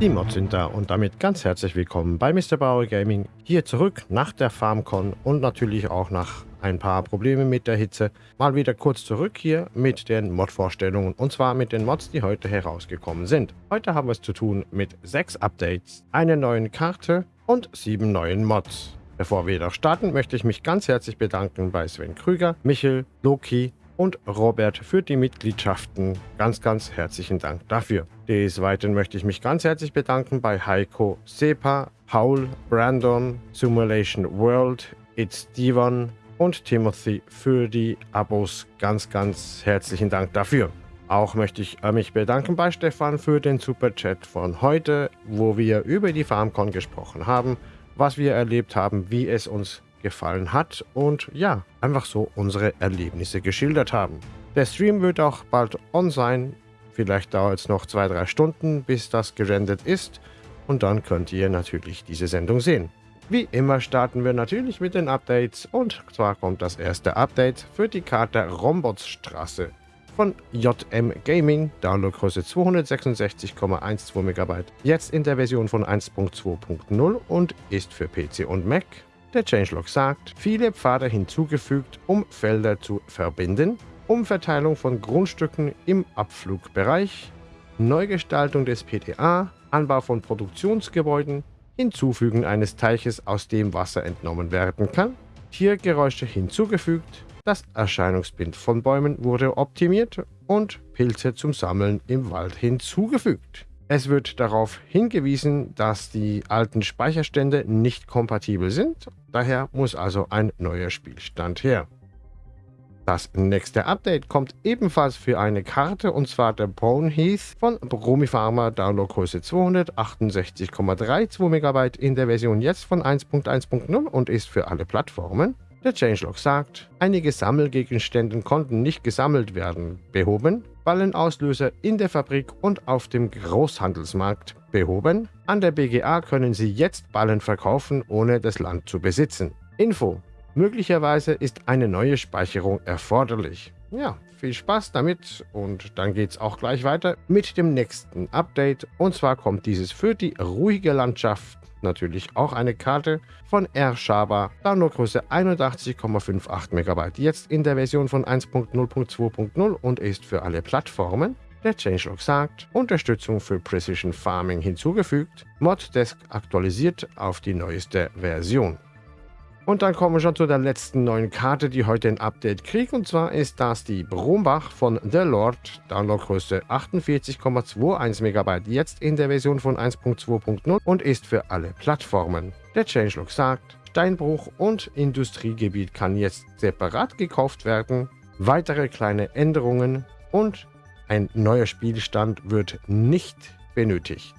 Die Mods sind da und damit ganz herzlich willkommen bei Mr. Bauer Gaming. Hier zurück nach der FarmCon und natürlich auch nach ein paar Problemen mit der Hitze. Mal wieder kurz zurück hier mit den Mod-Vorstellungen und zwar mit den Mods, die heute herausgekommen sind. Heute haben wir es zu tun mit sechs Updates, einer neuen Karte und sieben neuen Mods. Bevor wir jedoch starten, möchte ich mich ganz herzlich bedanken bei Sven Krüger, Michel, Loki, und Robert für die Mitgliedschaften. Ganz, ganz herzlichen Dank dafür. Des Weiteren möchte ich mich ganz herzlich bedanken bei Heiko, Sepa, Paul, Brandon, Simulation World, It's Steven und Timothy für die Abos. Ganz, ganz herzlichen Dank dafür. Auch möchte ich äh, mich bedanken bei Stefan für den Super Chat von heute, wo wir über die FarmCon gesprochen haben, was wir erlebt haben, wie es uns gefallen hat und ja, einfach so unsere Erlebnisse geschildert haben. Der Stream wird auch bald on sein. Vielleicht dauert es noch zwei, drei Stunden, bis das gerendert ist. Und dann könnt ihr natürlich diese Sendung sehen. Wie immer starten wir natürlich mit den Updates und zwar kommt das erste Update für die Karte Rombotsstraße von JM Gaming, Downloadgröße 266,12 MB, jetzt in der Version von 1.2.0 und ist für PC und Mac der Changelog sagt, viele Pfade hinzugefügt, um Felder zu verbinden, Umverteilung von Grundstücken im Abflugbereich, Neugestaltung des PTA, Anbau von Produktionsgebäuden, Hinzufügen eines Teiches, aus dem Wasser entnommen werden kann, Tiergeräusche hinzugefügt, das Erscheinungsbild von Bäumen wurde optimiert und Pilze zum Sammeln im Wald hinzugefügt. Es wird darauf hingewiesen, dass die alten Speicherstände nicht kompatibel sind, daher muss also ein neuer Spielstand her. Das nächste Update kommt ebenfalls für eine Karte und zwar der Bone Heath von Bromipharma Downloadgröße 268,32 MB in der Version jetzt von 1.1.0 und ist für alle Plattformen. Der Changelog sagt, einige Sammelgegenstände konnten nicht gesammelt werden, behoben, Ballenauslöser in der Fabrik und auf dem Großhandelsmarkt behoben. An der BGA können Sie jetzt Ballen verkaufen, ohne das Land zu besitzen. Info. Möglicherweise ist eine neue Speicherung erforderlich. Ja, viel Spaß damit und dann geht es auch gleich weiter mit dem nächsten Update. Und zwar kommt dieses für die ruhige Landschaft natürlich auch eine Karte von R. Shaba, Downloadgröße 81,58 MB, jetzt in der Version von 1.0.2.0 und ist für alle Plattformen. Der Changelog sagt, Unterstützung für Precision Farming hinzugefügt, Moddesk aktualisiert auf die neueste Version. Und dann kommen wir schon zu der letzten neuen Karte, die heute ein Update kriegt. Und zwar ist das die Brombach von The Lord. Downloadgröße 48,21 MB. Jetzt in der Version von 1.2.0 und ist für alle Plattformen. Der Changelog sagt, Steinbruch und Industriegebiet kann jetzt separat gekauft werden. Weitere kleine Änderungen und ein neuer Spielstand wird nicht benötigt.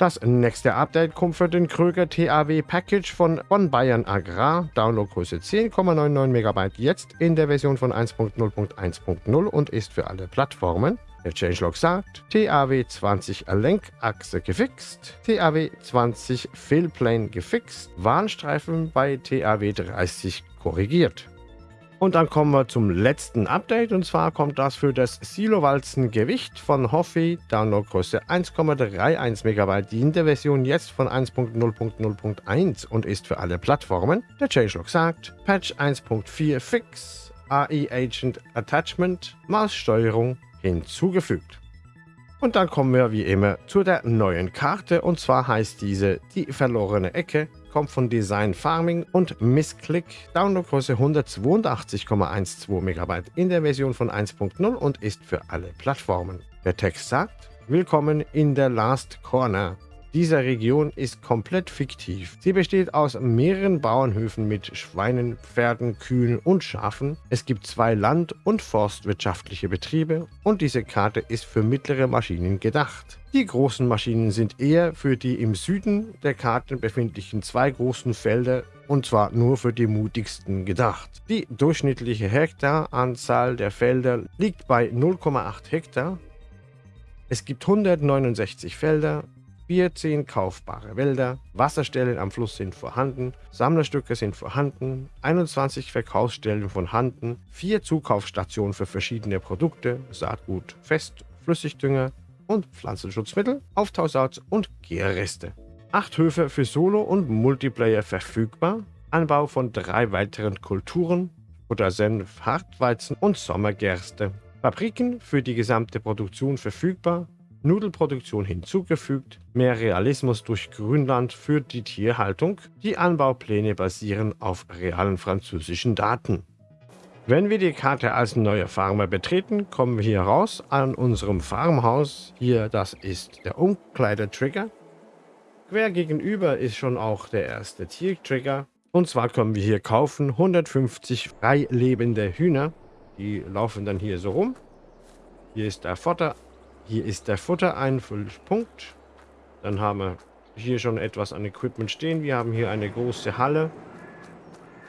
Das nächste Update kommt für den Kröger TAW Package von Bonn Bayern Agrar, Downloadgröße 10,99 MB, jetzt in der Version von 1.0.1.0 und ist für alle Plattformen. Der Changelog sagt, TAW 20 Lenkachse gefixt, TAW 20 Fillplane gefixt, Warnstreifen bei TAW 30 korrigiert. Und dann kommen wir zum letzten Update und zwar kommt das für das Silowalzen Gewicht von Hoffi, Downloadgröße 1,31 MB, in der Version jetzt von 1.0.0.1 und ist für alle Plattformen. Der Changelog sagt, Patch 1.4 Fix, AI Agent Attachment, Maussteuerung hinzugefügt. Und dann kommen wir wie immer zu der neuen Karte und zwar heißt diese die verlorene Ecke kommt von Design Farming und Missclick, Downloadgröße 182,12 MB in der Version von 1.0 und ist für alle Plattformen. Der Text sagt, Willkommen in der Last Corner. Diese Region ist komplett fiktiv. Sie besteht aus mehreren Bauernhöfen mit Schweinen, Pferden, Kühen und Schafen. Es gibt zwei land- und forstwirtschaftliche Betriebe und diese Karte ist für mittlere Maschinen gedacht. Die großen Maschinen sind eher für die im Süden der Karte befindlichen zwei großen Felder und zwar nur für die mutigsten gedacht. Die durchschnittliche Hektaranzahl der Felder liegt bei 0,8 Hektar. Es gibt 169 Felder, 14 kaufbare Wälder, Wasserstellen am Fluss sind vorhanden, Sammlerstücke sind vorhanden, 21 Verkaufsstellen vorhanden, 4 Zukaufsstationen für verschiedene Produkte, Saatgut, Fest, Flüssigdünger und Pflanzenschutzmittel, Auftauschsalz und Gärreste. Acht Höfe für Solo- und Multiplayer verfügbar, Anbau von drei weiteren Kulturen, Buttersenf, Hartweizen und Sommergerste. Fabriken für die gesamte Produktion verfügbar, Nudelproduktion hinzugefügt, mehr Realismus durch Grünland für die Tierhaltung. Die Anbaupläne basieren auf realen französischen Daten. Wenn wir die Karte als neuer Farmer betreten, kommen wir hier raus an unserem Farmhaus. Hier, das ist der Umkleidetrigger. Quer gegenüber ist schon auch der erste Tiertrigger. Und zwar können wir hier kaufen 150 frei lebende Hühner. Die laufen dann hier so rum. Hier ist der Futter. Hier ist der Futtereinfüllpunkt. Dann haben wir hier schon etwas an Equipment stehen. Wir haben hier eine große Halle.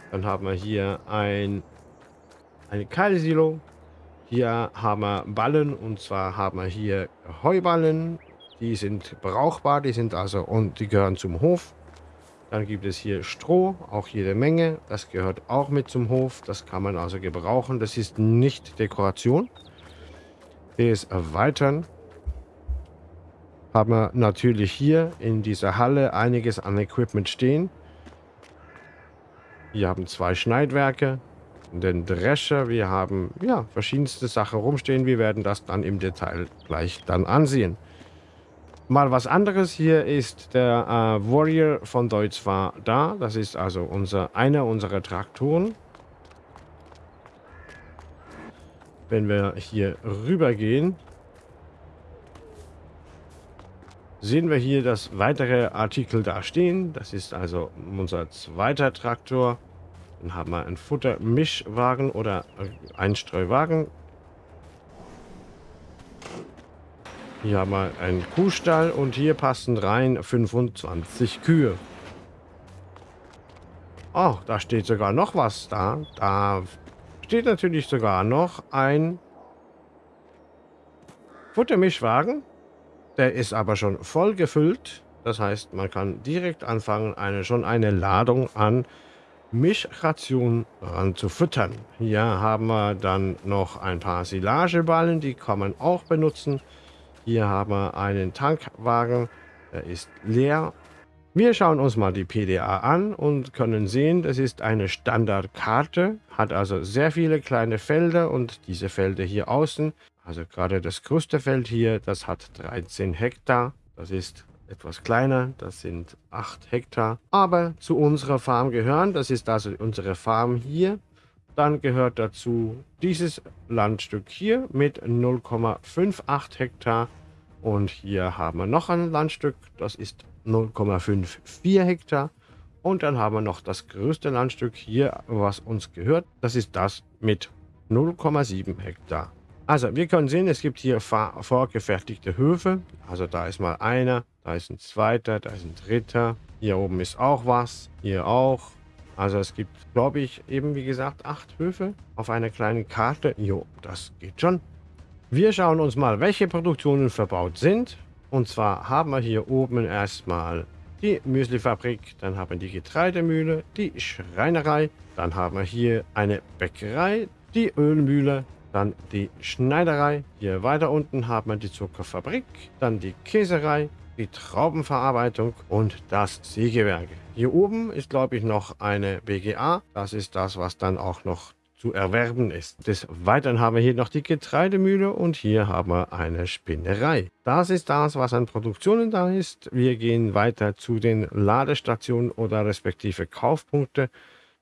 Dann haben wir hier ein, eine Keilsilo. Hier haben wir Ballen und zwar haben wir hier Heuballen. Die sind brauchbar, die sind also und die gehören zum Hof. Dann gibt es hier Stroh, auch jede Menge. Das gehört auch mit zum Hof. Das kann man also gebrauchen. Das ist nicht Dekoration. Das erweitern. Haben wir natürlich hier in dieser Halle einiges an Equipment stehen. Wir haben zwei Schneidwerke, den Drescher. Wir haben ja verschiedenste Sachen rumstehen. Wir werden das dann im Detail gleich dann ansehen. Mal was anderes. Hier ist der äh, Warrior von Deutz war da. Das ist also unser, einer unserer Traktoren. Wenn wir hier rüber gehen, sehen wir hier, dass weitere Artikel da stehen. Das ist also unser zweiter Traktor. Dann haben wir einen Futtermischwagen oder Einstreuwagen. Hier haben wir einen Kuhstall und hier passen rein 25 Kühe. Oh, da steht sogar noch was da. Da steht natürlich sogar noch ein Futtermischwagen. Der ist aber schon voll gefüllt. Das heißt, man kann direkt anfangen, eine, schon eine Ladung an Mischration ranzufüttern. Hier haben wir dann noch ein paar Silageballen, die kann man auch benutzen. Hier haben wir einen Tankwagen, der ist leer. Wir schauen uns mal die PDA an und können sehen, das ist eine Standardkarte, hat also sehr viele kleine Felder und diese Felder hier außen, also gerade das größte Feld hier, das hat 13 Hektar. Das ist etwas kleiner, das sind 8 Hektar. Aber zu unserer Farm gehören, das ist also unsere Farm hier, dann gehört dazu dieses Landstück hier mit 0,58 Hektar. Und hier haben wir noch ein Landstück, das ist 0,54 Hektar. Und dann haben wir noch das größte Landstück hier, was uns gehört. Das ist das mit 0,7 Hektar. Also wir können sehen, es gibt hier vorgefertigte Höfe. Also da ist mal einer, da ist ein zweiter, da ist ein dritter. Hier oben ist auch was, hier auch. Also es gibt, glaube ich, eben wie gesagt, acht Höfe auf einer kleinen Karte. Jo, das geht schon. Wir schauen uns mal, welche Produktionen verbaut sind. Und zwar haben wir hier oben erstmal die Müslifabrik, dann haben wir die Getreidemühle, die Schreinerei, dann haben wir hier eine Bäckerei, die Ölmühle, dann die Schneiderei. Hier weiter unten haben wir die Zuckerfabrik, dann die Käserei, die Traubenverarbeitung und das Sägewerk. Hier oben ist, glaube ich, noch eine BGA. Das ist das, was dann auch noch zu erwerben ist. Des Weiteren haben wir hier noch die Getreidemühle und hier haben wir eine Spinnerei. Das ist das, was an Produktionen da ist. Wir gehen weiter zu den Ladestationen oder respektive Kaufpunkte.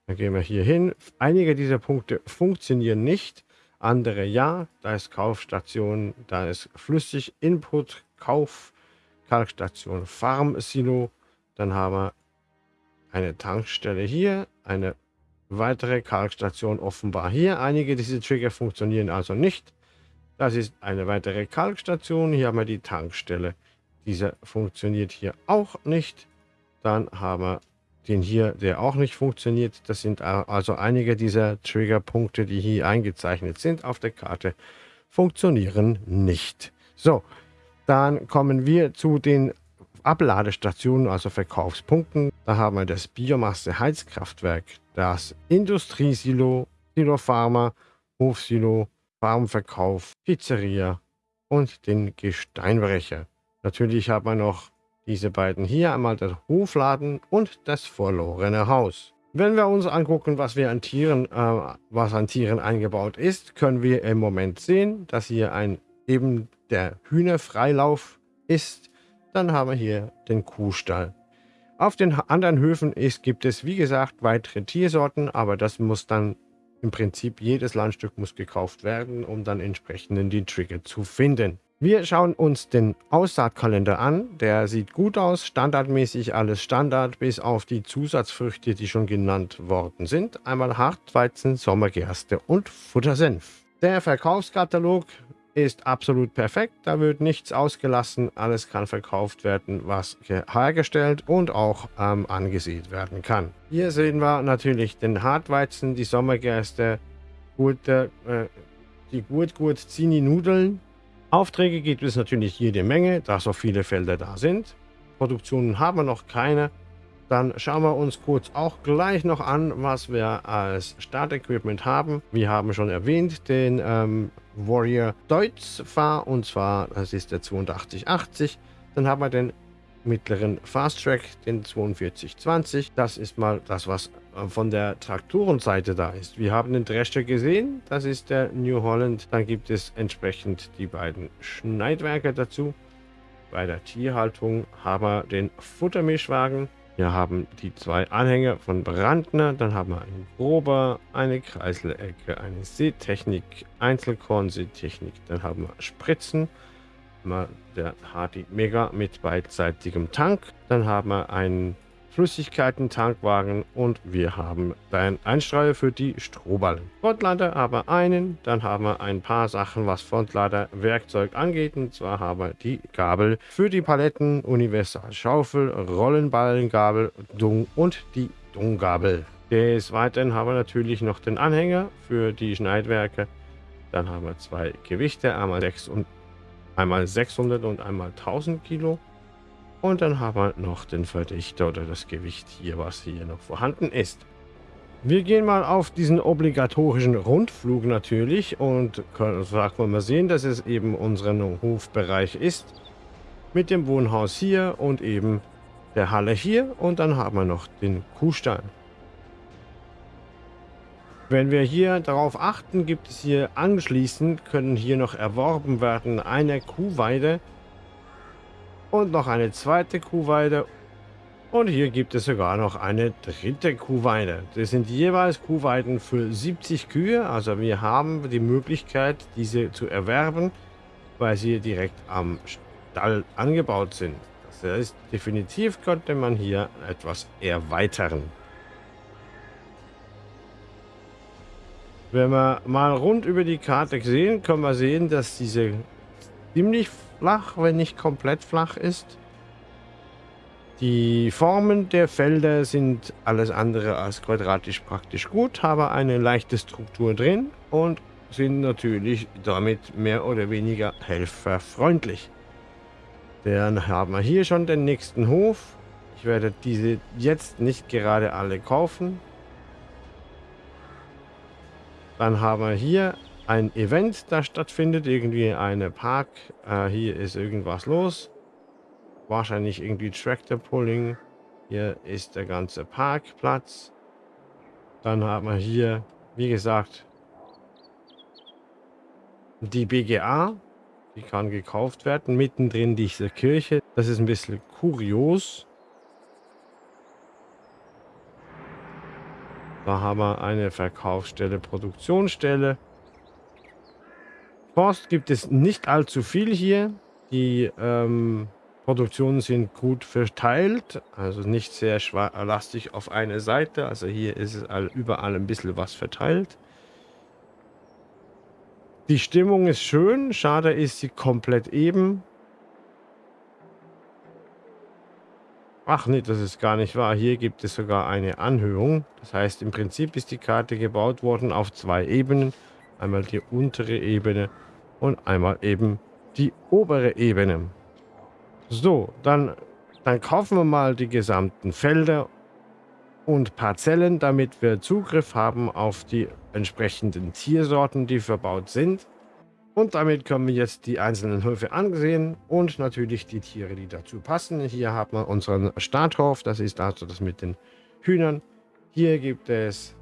Dann gehen wir hier hin. Einige dieser Punkte funktionieren nicht, andere ja. Da ist Kaufstation, da ist Flüssig, Input, Kauf, Kalkstation, Farm Silo. Dann haben wir eine Tankstelle hier, eine weitere Kalkstation offenbar hier. Einige dieser Trigger funktionieren also nicht. Das ist eine weitere Kalkstation. Hier haben wir die Tankstelle. Dieser funktioniert hier auch nicht. Dann haben wir den hier, der auch nicht funktioniert. Das sind also einige dieser Triggerpunkte, die hier eingezeichnet sind auf der Karte, funktionieren nicht. So, dann kommen wir zu den Abladestationen, also Verkaufspunkten. Da haben wir das Biomasse-Heizkraftwerk, das Industriesilo, Silo Pharma, Hofsilo, Farmverkauf, Pizzeria und den Gesteinbrecher. Natürlich hat man noch diese beiden hier, einmal der Hofladen und das verlorene Haus. Wenn wir uns angucken, was wir an Tieren, äh, was an Tieren eingebaut ist, können wir im Moment sehen, dass hier ein eben der Hühnerfreilauf ist. Dann haben wir hier den Kuhstall. Auf den anderen Höfen ist, gibt es, wie gesagt, weitere Tiersorten, aber das muss dann im Prinzip, jedes Landstück muss gekauft werden, um dann entsprechend die Trigger zu finden. Wir schauen uns den Aussaatkalender an. Der sieht gut aus, standardmäßig alles Standard, bis auf die Zusatzfrüchte, die schon genannt worden sind. Einmal Hartweizen, Sommergerste und Futtersenf. Der Verkaufskatalog ist absolut perfekt. Da wird nichts ausgelassen. Alles kann verkauft werden, was hergestellt und auch ähm, angesät werden kann. Hier sehen wir natürlich den Hartweizen, die Sommergerste, gute, äh, die gut gut Zini Nudeln Aufträge gibt es natürlich jede Menge, da so viele Felder da sind. Produktionen haben wir noch keine. Dann schauen wir uns kurz auch gleich noch an, was wir als Startequipment haben. Wir haben schon erwähnt den ähm, Warrior Deutz Fahr und zwar das ist der 8280. Dann haben wir den mittleren Fast Track, den 4220. Das ist mal das, was äh, von der Traktorenseite da ist. Wir haben den Drescher gesehen, das ist der New Holland. Dann gibt es entsprechend die beiden Schneidwerke dazu. Bei der Tierhaltung haben wir den Futtermischwagen. Wir haben die zwei Anhänger von Brandner, dann haben wir einen Grober, eine Kreiselecke, eine Seetechnik, Einzelkorn-Seetechnik, dann haben wir Spritzen, der Hardy Mega mit beidseitigem Tank. Dann haben wir einen Flüssigkeiten-Tankwagen und wir haben einen Einstreuer für die Strohballen. Frontlader haben wir einen, dann haben wir ein paar Sachen, was Frontlader Werkzeug angeht. Und zwar haben wir die Gabel für die Paletten, Universal Schaufel, Rollenballengabel, Dung und die Dunggabel. Des Weiteren haben wir natürlich noch den Anhänger für die Schneidwerke. Dann haben wir zwei Gewichte, einmal 6 und Einmal 600 und einmal 1000 Kilo. Und dann haben wir noch den Verdichter oder das Gewicht hier, was hier noch vorhanden ist. Wir gehen mal auf diesen obligatorischen Rundflug natürlich und können, sagen mal sehen, dass es eben unseren Hofbereich ist. Mit dem Wohnhaus hier und eben der Halle hier und dann haben wir noch den Kuhstall. Wenn wir hier darauf achten, gibt es hier anschließend, können hier noch erworben werden, eine Kuhweide und noch eine zweite Kuhweide und hier gibt es sogar noch eine dritte Kuhweide. Das sind jeweils Kuhweiden für 70 Kühe, also wir haben die Möglichkeit, diese zu erwerben, weil sie direkt am Stall angebaut sind. Das heißt, definitiv könnte man hier etwas erweitern. Wenn wir mal rund über die Karte sehen, können wir sehen, dass diese ziemlich flach, wenn nicht komplett flach ist. Die Formen der Felder sind alles andere als quadratisch praktisch gut, haben eine leichte Struktur drin und sind natürlich damit mehr oder weniger helferfreundlich. Dann haben wir hier schon den nächsten Hof. Ich werde diese jetzt nicht gerade alle kaufen. Dann haben wir hier ein Event, das stattfindet. Irgendwie eine Park. Äh, hier ist irgendwas los. Wahrscheinlich irgendwie Tractor Pulling. Hier ist der ganze Parkplatz. Dann haben wir hier, wie gesagt, die BGA. Die kann gekauft werden. Mittendrin diese Kirche. Das ist ein bisschen kurios. Da haben wir eine Verkaufsstelle, Produktionsstelle. Forst gibt es nicht allzu viel hier. Die ähm, Produktionen sind gut verteilt, also nicht sehr lastig auf eine Seite. Also hier ist es überall ein bisschen was verteilt. Die Stimmung ist schön, schade ist sie komplett eben. Ach nee, das ist gar nicht wahr. Hier gibt es sogar eine Anhöhung. Das heißt, im Prinzip ist die Karte gebaut worden auf zwei Ebenen. Einmal die untere Ebene und einmal eben die obere Ebene. So, dann, dann kaufen wir mal die gesamten Felder und Parzellen, damit wir Zugriff haben auf die entsprechenden Tiersorten, die verbaut sind. Und damit können wir jetzt die einzelnen Höfe angesehen und natürlich die Tiere, die dazu passen. Hier haben wir unseren Starthof, das ist also das mit den Hühnern. Hier gibt es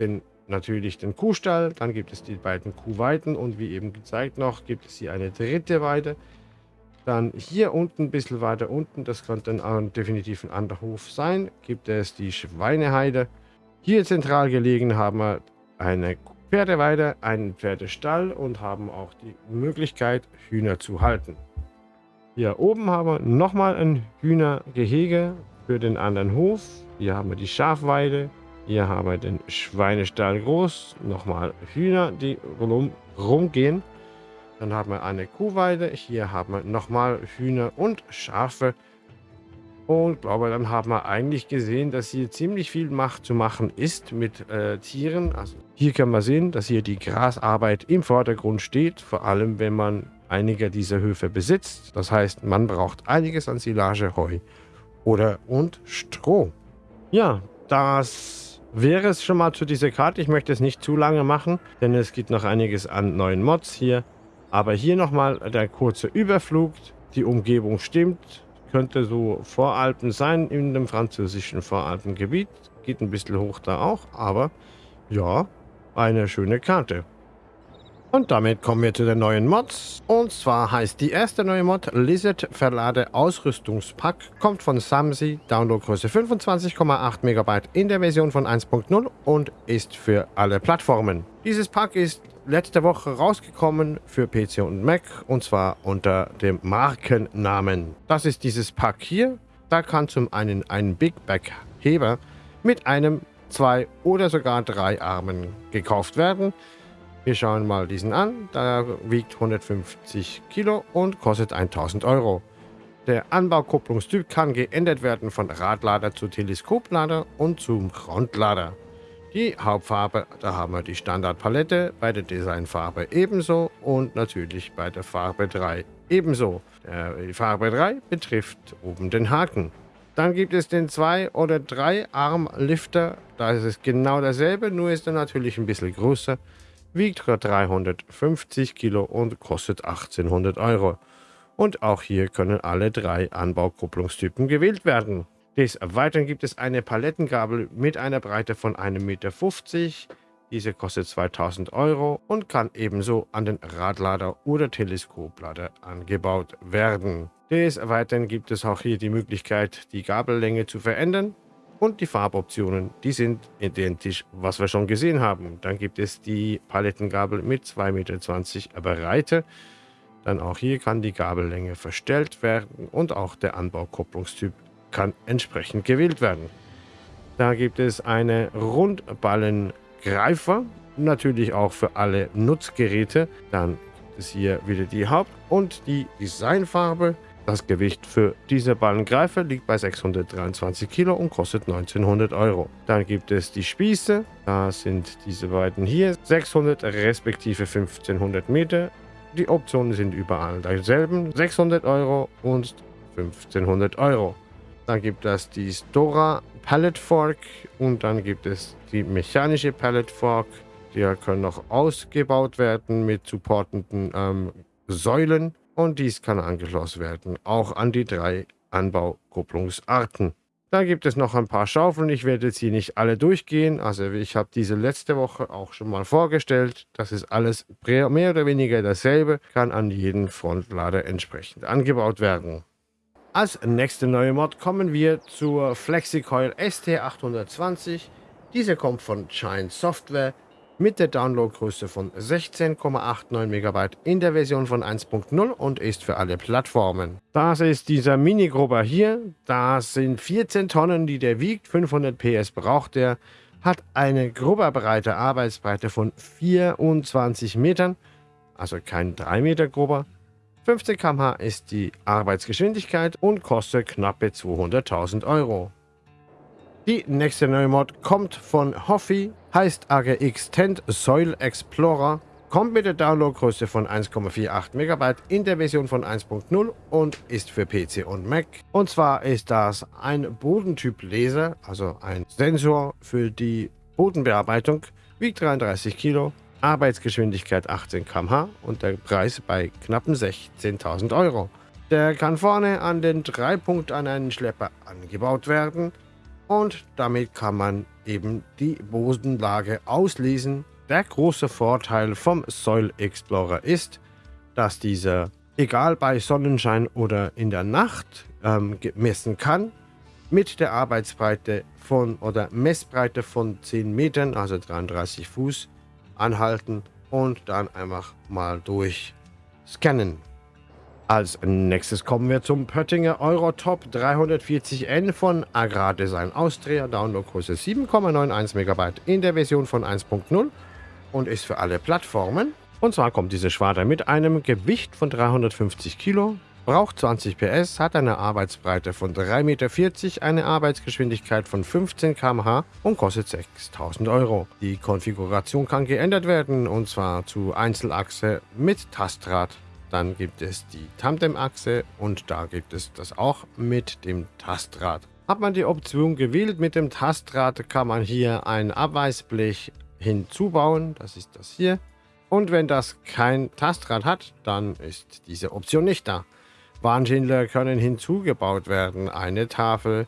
den, natürlich den Kuhstall, dann gibt es die beiden Kuhweiden und wie eben gezeigt noch, gibt es hier eine dritte Weide. Dann hier unten, ein bisschen weiter unten, das könnte dann definitiv ein anderer Hof sein, gibt es die Schweineheide. Hier zentral gelegen haben wir eine Pferdeweide, einen Pferdestall und haben auch die Möglichkeit, Hühner zu halten. Hier oben haben wir nochmal ein Hühnergehege für den anderen Hof. Hier haben wir die Schafweide. Haben wir den Schweinestall groß. Nochmal Hühner, die rum, rumgehen. Dann haben wir eine Kuhweide. Hier haben wir nochmal Hühner und Schafe. Und glaube, dann haben wir eigentlich gesehen, dass hier ziemlich viel Macht zu machen ist mit äh, Tieren. Also hier kann man sehen, dass hier die Grasarbeit im Vordergrund steht. Vor allem, wenn man einige dieser Höfe besitzt. Das heißt, man braucht einiges an Silage, Heu oder und Stroh. Ja, das wäre es schon mal zu dieser Karte. Ich möchte es nicht zu lange machen, denn es gibt noch einiges an neuen Mods hier. Aber hier nochmal der kurze Überflug. Die Umgebung stimmt. Könnte so Voralpen sein in dem französischen Voralpengebiet. Geht ein bisschen hoch da auch, aber ja, eine schöne Karte. Und damit kommen wir zu den neuen Mods. Und zwar heißt die erste neue Mod Lizard Verlade Ausrüstungspack. Kommt von Samsi, Downloadgröße 25,8 MB in der Version von 1.0 und ist für alle Plattformen. Dieses Pack ist letzte Woche rausgekommen für PC und Mac und zwar unter dem Markennamen. Das ist dieses Pack hier. Da kann zum einen ein Big Back Heber mit einem, zwei oder sogar drei Armen gekauft werden. Wir schauen mal diesen an. Der wiegt 150 Kilo und kostet 1000 Euro. Der Anbaukupplungstyp kann geändert werden von Radlader zu Teleskoplader und zum Frontlader. Die Hauptfarbe, da haben wir die Standardpalette, bei der Designfarbe ebenso und natürlich bei der Farbe 3 ebenso. Die Farbe 3 betrifft oben den Haken. Dann gibt es den 2- oder 3-Arm-Lifter. Da ist es genau dasselbe, nur ist er natürlich ein bisschen größer wiegt 350 Kilo und kostet 1800 Euro. Und auch hier können alle drei Anbaukupplungstypen gewählt werden. Des Weiteren gibt es eine Palettengabel mit einer Breite von 1,50 Meter. Diese kostet 2000 Euro und kann ebenso an den Radlader oder Teleskoplader angebaut werden. Des Weiteren gibt es auch hier die Möglichkeit, die Gabellänge zu verändern. Und die Farboptionen, die sind identisch, was wir schon gesehen haben. Dann gibt es die Palettengabel mit 2,20 Meter Breite. Dann auch hier kann die Gabellänge verstellt werden und auch der Anbaukupplungstyp kann entsprechend gewählt werden. Da gibt es eine Rundballengreifer, natürlich auch für alle Nutzgeräte. Dann gibt es hier wieder die Haupt- und die Designfarbe. Das Gewicht für diese Ballengreifer liegt bei 623 Kilo und kostet 1900 Euro. Dann gibt es die Spieße, da sind diese beiden hier, 600 respektive 1500 Meter. Die Optionen sind überall dieselben, 600 Euro und 1500 Euro. Dann gibt es die Stora Pallet Fork und dann gibt es die mechanische Pallet Fork. Die können noch ausgebaut werden mit supportenden ähm, Säulen und dies kann angeschlossen werden, auch an die drei Anbaukupplungsarten. Dann gibt es noch ein paar Schaufeln. Ich werde hier nicht alle durchgehen. Also ich habe diese letzte Woche auch schon mal vorgestellt. Das ist alles mehr oder weniger dasselbe. Kann an jeden Frontlader entsprechend angebaut werden. Als nächste neue Mod kommen wir zur FlexiCoil ST820. Diese kommt von Giant Software mit der Downloadgröße von 16,89 MB in der Version von 1.0 und ist für alle Plattformen. Das ist dieser Mini-Grubber hier. Das sind 14 Tonnen, die der wiegt. 500 PS braucht der. Hat eine Grubberbreite, Arbeitsbreite von 24 Metern. Also kein 3 Meter Grubber. 15 km/h ist die Arbeitsgeschwindigkeit und kostet knappe 200.000 Euro. Die nächste neue Mod kommt von Hoffi, heißt AGX Tent Soil Explorer, kommt mit der Downloadgröße von 1,48 MB in der Version von 1.0 und ist für PC und Mac. Und zwar ist das ein Bodentyp Laser, also ein Sensor für die Bodenbearbeitung, wiegt 33 Kilo Arbeitsgeschwindigkeit 18 km/h und der Preis bei knappen 16.000 Euro. Der kann vorne an den Dreipunkt an einen Schlepper angebaut werden und damit kann man eben die Bodenlage auslesen. Der große Vorteil vom Soil Explorer ist, dass dieser, egal bei Sonnenschein oder in der Nacht, ähm, messen kann mit der Arbeitsbreite von oder Messbreite von 10 Metern, also 33 Fuß, anhalten und dann einfach mal durchscannen. Als nächstes kommen wir zum Pöttinger Eurotop 340N von Agrardesign Austria, Downloadgröße 7,91 MB in der Version von 1.0 und ist für alle Plattformen. Und zwar kommt diese Schwader mit einem Gewicht von 350 Kilo, braucht 20 PS, hat eine Arbeitsbreite von 3,40 Meter, eine Arbeitsgeschwindigkeit von 15 km/h und kostet 6000 Euro. Die Konfiguration kann geändert werden und zwar zu Einzelachse mit Tastrad dann gibt es die Tandem-Achse und da gibt es das auch mit dem Tastrad. Hat man die Option gewählt mit dem Tastrad, kann man hier ein Abweisblech hinzubauen. Das ist das hier. Und wenn das kein Tastrad hat, dann ist diese Option nicht da. Warnschindler können hinzugebaut werden. Eine Tafel,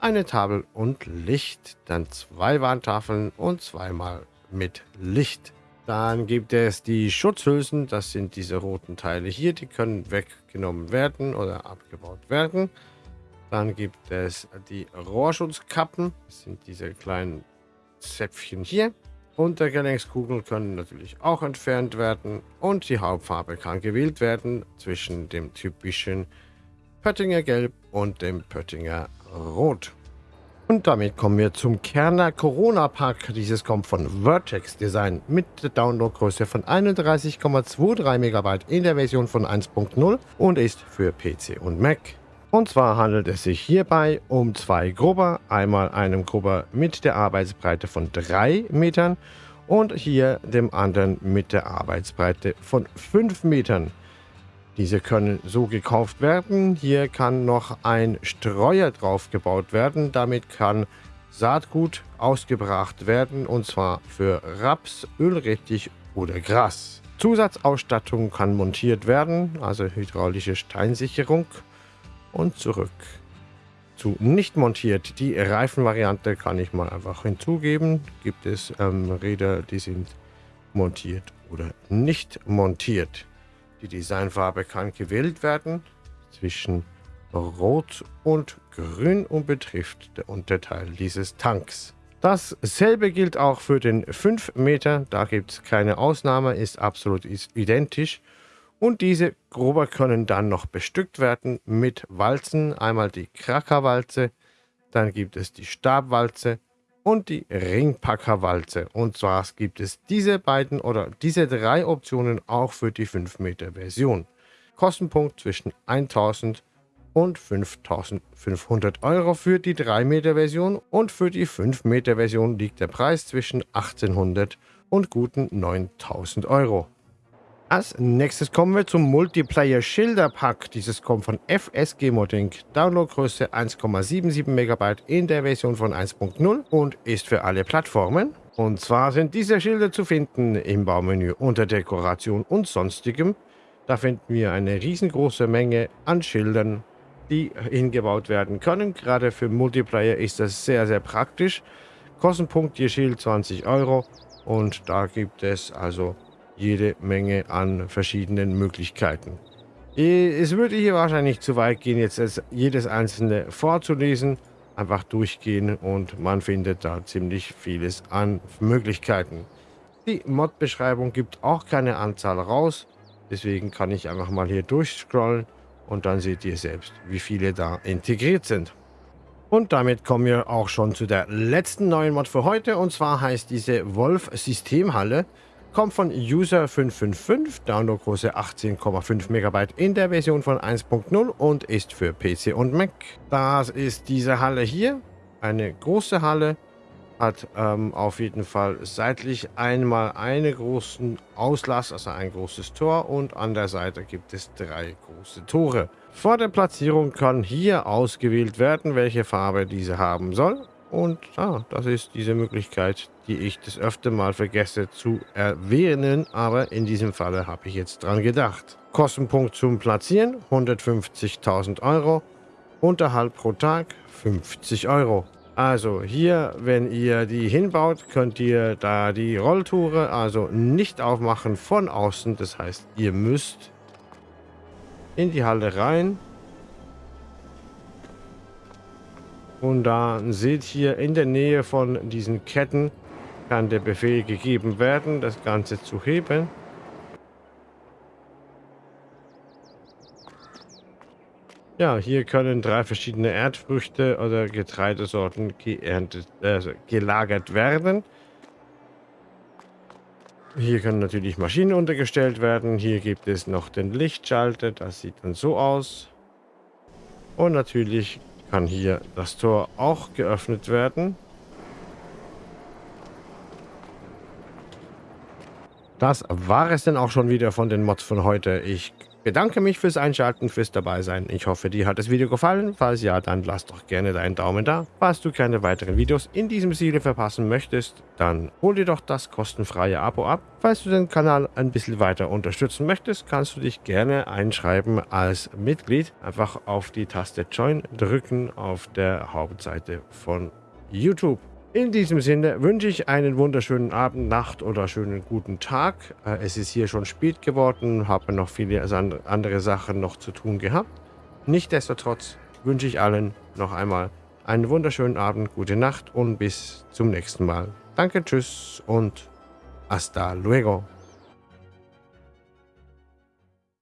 eine Tafel und Licht. Dann zwei Warntafeln und zweimal mit Licht. Dann gibt es die Schutzhülsen, das sind diese roten Teile hier, die können weggenommen werden oder abgebaut werden. Dann gibt es die Rohrschutzkappen, das sind diese kleinen Zäpfchen hier. Untergelenkskugeln können natürlich auch entfernt werden und die Hauptfarbe kann gewählt werden zwischen dem typischen Pöttinger Gelb und dem Pöttinger Rot. Und damit kommen wir zum Kerner Corona Pack. Dieses kommt von Vertex Design mit der Downloadgröße von 31,23 MB in der Version von 1.0 und ist für PC und Mac. Und zwar handelt es sich hierbei um zwei Grubber, einmal einem Grubber mit der Arbeitsbreite von 3 Metern und hier dem anderen mit der Arbeitsbreite von 5 Metern. Diese können so gekauft werden. Hier kann noch ein Streuer drauf gebaut werden. Damit kann Saatgut ausgebracht werden und zwar für Raps, Ölrettich oder Gras. Zusatzausstattung kann montiert werden, also hydraulische Steinsicherung und zurück. Zu nicht montiert, die Reifenvariante kann ich mal einfach hinzugeben. Gibt es ähm, Räder, die sind montiert oder nicht montiert. Die Designfarbe kann gewählt werden zwischen Rot und Grün und betrifft der Unterteil dieses Tanks. Dasselbe gilt auch für den 5 Meter, da gibt es keine Ausnahme, ist absolut identisch. Und diese Gruber können dann noch bestückt werden mit Walzen. Einmal die Krackerwalze, dann gibt es die Stabwalze und die Ringpackerwalze. Und zwar gibt es diese beiden oder diese drei Optionen auch für die 5 Meter Version. Kostenpunkt zwischen 1000 und 5500 Euro für die 3 Meter Version und für die 5 Meter Version liegt der Preis zwischen 1800 und guten 9000 Euro. Als nächstes kommen wir zum Multiplayer Schilder Pack. Dieses kommt von FSG Modding. Downloadgröße 1,77 MB in der Version von 1.0 und ist für alle Plattformen. Und zwar sind diese Schilder zu finden im Baumenü unter Dekoration und sonstigem. Da finden wir eine riesengroße Menge an Schildern, die hingebaut werden können. Gerade für Multiplayer ist das sehr, sehr praktisch. Kostenpunkt je Schild 20 Euro und da gibt es also jede Menge an verschiedenen Möglichkeiten. Es würde hier wahrscheinlich zu weit gehen, jetzt jedes einzelne vorzulesen. Einfach durchgehen und man findet da ziemlich vieles an Möglichkeiten. Die Mod-Beschreibung gibt auch keine Anzahl raus. Deswegen kann ich einfach mal hier durchscrollen und dann seht ihr selbst, wie viele da integriert sind. Und damit kommen wir auch schon zu der letzten neuen Mod für heute. Und zwar heißt diese Wolf Systemhalle kommt von User555, Downloadgröße 18,5 MB in der Version von 1.0 und ist für PC und Mac. Das ist diese Halle hier, eine große Halle, hat ähm, auf jeden Fall seitlich einmal einen großen Auslass, also ein großes Tor und an der Seite gibt es drei große Tore. Vor der Platzierung kann hier ausgewählt werden, welche Farbe diese haben soll. Und ah, das ist diese Möglichkeit, die ich das öfter mal vergesse zu erwähnen. Aber in diesem Falle habe ich jetzt dran gedacht. Kostenpunkt zum Platzieren 150.000 Euro. Unterhalt pro Tag 50 Euro. Also hier, wenn ihr die hinbaut, könnt ihr da die Rolltore also nicht aufmachen von außen. Das heißt, ihr müsst in die Halle rein. Und da seht ihr in der Nähe von diesen Ketten kann der Befehl gegeben werden, das Ganze zu heben. Ja, hier können drei verschiedene Erdfrüchte oder Getreidesorten geerntet, äh, gelagert werden. Hier können natürlich Maschinen untergestellt werden. Hier gibt es noch den Lichtschalter. Das sieht dann so aus. Und natürlich kann hier das Tor auch geöffnet werden. Das war es denn auch schon wieder von den Mods von heute. Ich bedanke mich fürs Einschalten, fürs Dabeisein. Ich hoffe, dir hat das Video gefallen. Falls ja, dann lass doch gerne deinen Daumen da. Falls du keine weiteren Videos in diesem Stile verpassen möchtest, dann hol dir doch das kostenfreie Abo ab. Falls du den Kanal ein bisschen weiter unterstützen möchtest, kannst du dich gerne einschreiben als Mitglied. Einfach auf die Taste Join drücken auf der Hauptseite von YouTube. In diesem Sinne wünsche ich einen wunderschönen Abend, Nacht oder schönen guten Tag. Äh, es ist hier schon spät geworden, habe noch viele andere Sachen noch zu tun gehabt. Nichtsdestotrotz wünsche ich allen noch einmal einen wunderschönen Abend, gute Nacht und bis zum nächsten Mal. Danke, tschüss und hasta luego.